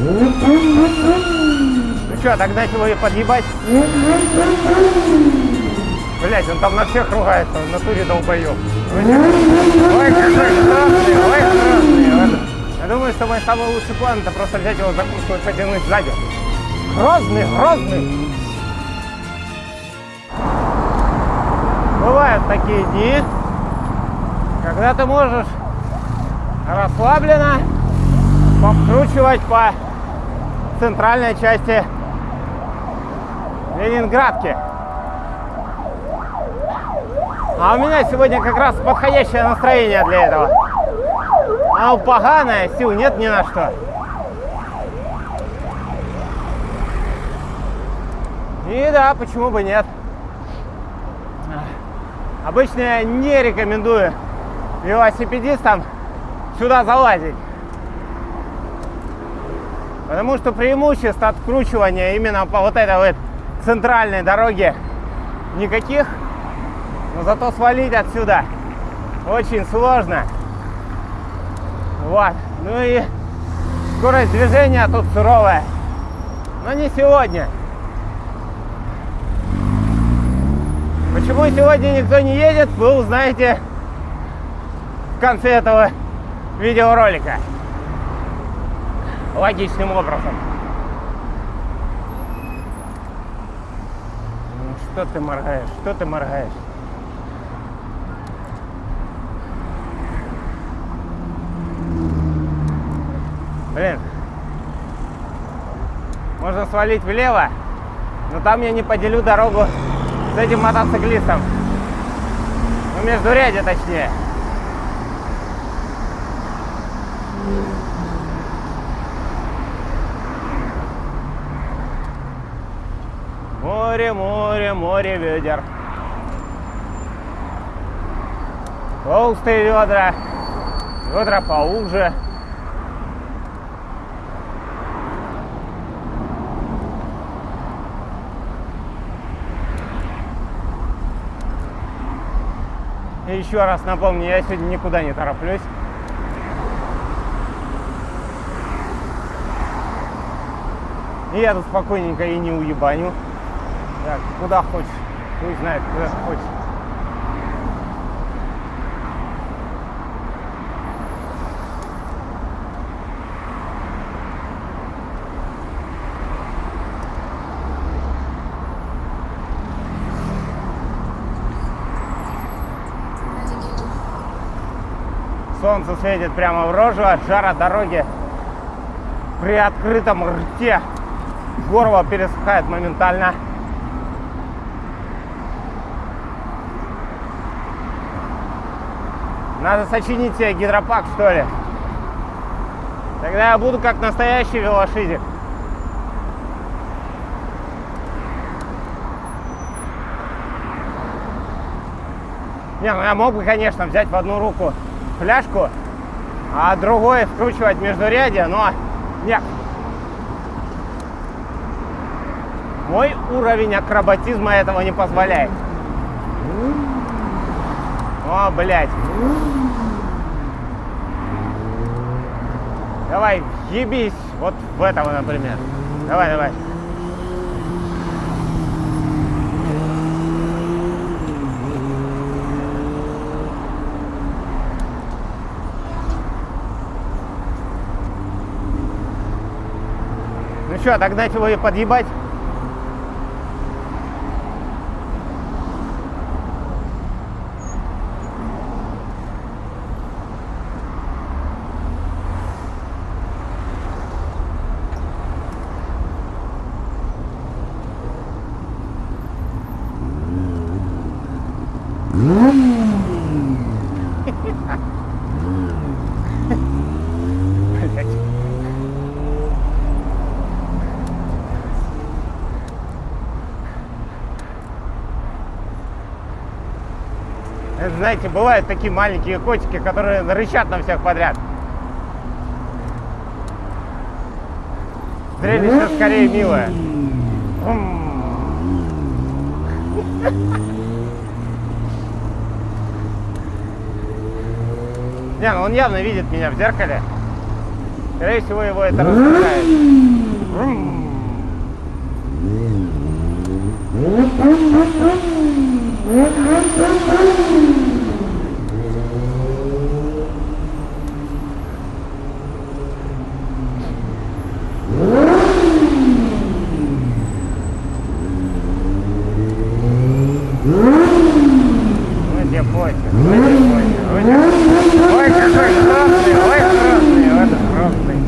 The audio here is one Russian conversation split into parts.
Ну что, догнать его и подъебать? Блять, он там на всех ругается, в натуре долбоёб. Ой, какой страшный, ой, страшный. Я думаю, что мой самый лучший план это просто взять его за куртку и потянуть сзади. Грозный, грозный. Бывают такие дни, когда ты можешь расслабленно покручивать по центральной части Ленинградки. А у меня сегодня как раз подходящее настроение для этого. Оно поганое, сил нет ни на что. И да, почему бы нет. Обычно я не рекомендую велосипедистам сюда залазить. Потому что преимуществ откручивания именно по вот этой вот центральной дороге никаких. Но зато свалить отсюда очень сложно. Вот. Ну и скорость движения тут суровая. Но не сегодня. Почему сегодня никто не едет, вы узнаете в конце этого видеоролика. Логичным образом. Ну, что ты моргаешь? Что ты моргаешь? Блин. Можно свалить влево, но там я не поделю дорогу с этим мотоциклистом. Ну, между ряде точнее. Море, море, море ведер. Толстые ведра, ведра поуже. И еще раз напомню, я сегодня никуда не тороплюсь. И я тут спокойненько и не уебаню. Так, куда хочешь. Пусть знает, куда хочешь. Солнце светит прямо в рожу от жара дороги. При открытом рте горло пересыхает моментально. Надо сочинить себе гидропак, что ли. Тогда я буду как настоящий велошизик. Не, ну я мог бы, конечно, взять в одну руку фляжку, а другой вкручивать междурядье, но нет. Мой уровень акробатизма этого не позволяет. О, блядь. Давай, ебись вот в этого, например. Давай, давай. Ну что, догнать его и подъебать? Это, знаете, бывают такие маленькие котики, которые рычат на всех подряд. Зрелище скорее милое. Не, ну он явно видит меня в зеркале. Скорее всего, его это раздражает. Ну тебе пофиг, ну тебе пофиг, ну тебе- Ой, какой красный, ой, красный, вот красный.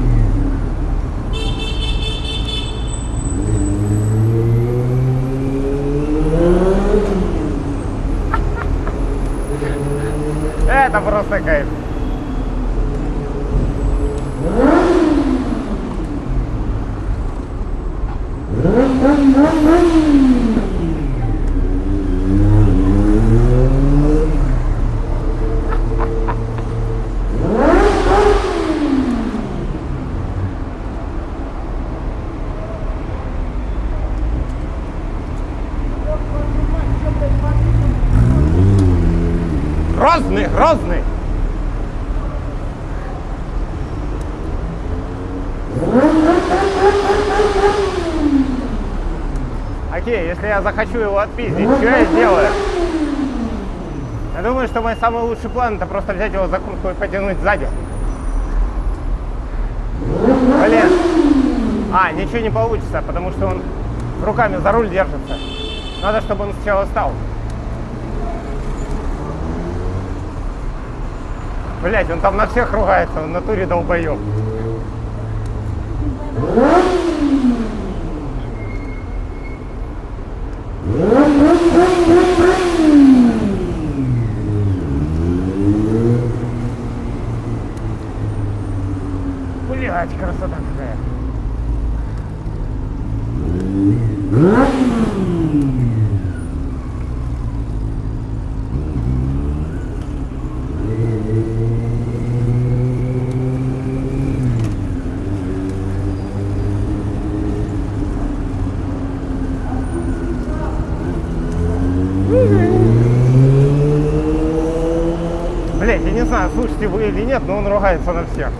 Это просто кайф. Грозный, грозный. Окей, если я захочу его отпиздить, что я сделаю? Я думаю, что мой самый лучший план это просто взять его за куртку и потянуть сзади. Блин. А, ничего не получится, потому что он руками за руль держится. Надо, чтобы он сначала встал. Блять, он там на всех ругается, он в натуре долбоёб. Блять, красота какая. Блять, я не знаю, слушайте вы или нет, но он ругается на всех.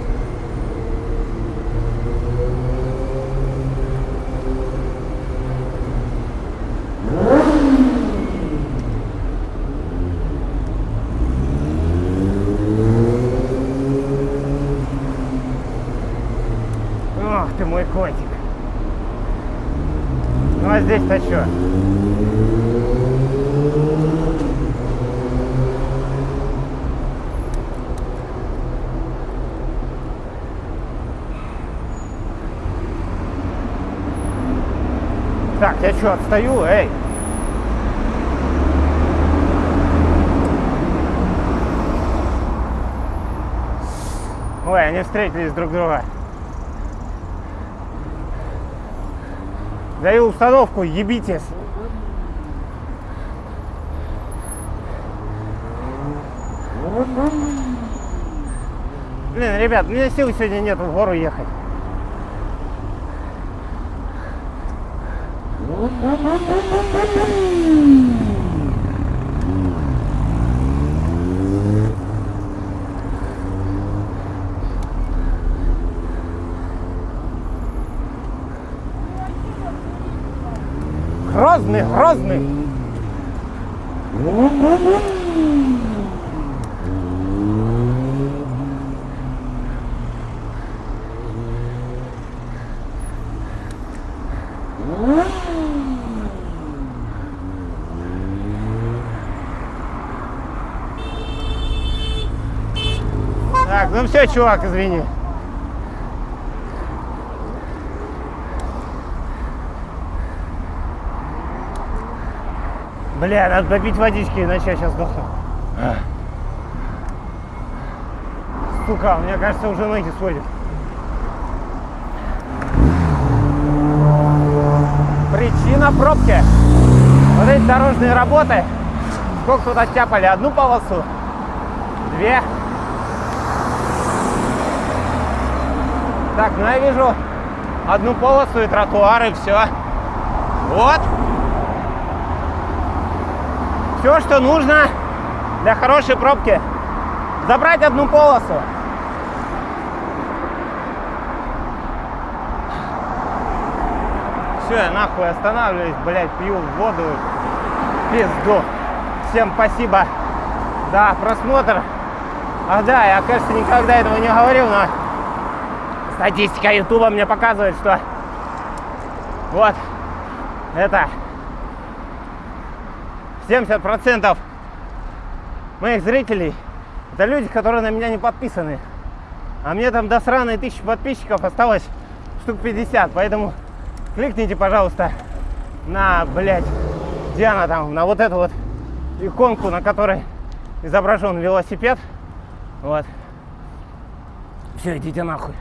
Ох ты мой котик. Ну а здесь-то что? Я что, отстаю? Эй! Ой, они встретились друг друга. Даю установку, ебитесь. Блин, ребят, у меня сил сегодня нет в гору ехать. Грозный, грозный. Ну все, чувак, извини. Бля, надо попить водички, иначе я сейчас сдохну. Сука, мне кажется, уже ноги сводит. Причина пробки. Вот эти дорожные работы. Сколько тут оттяпали? Одну полосу? Две? Так, ну я вижу одну полосу и тротуары, и все. Вот. Все, что нужно для хорошей пробки. Забрать одну полосу. Все, я нахуй останавливаюсь, блядь, пью воду. Пизду. Всем спасибо за просмотр. Ах да, я, кажется, никогда этого не говорил, но статистика Ютуба мне показывает, что вот это 70% моих зрителей это люди, которые на меня не подписаны. А мне там до сраной тысячи подписчиков осталось штук 50. Поэтому кликните, пожалуйста, на, блядь, где она там, на вот эту вот иконку, на которой изображен велосипед. Вот. Все, идите нахуй.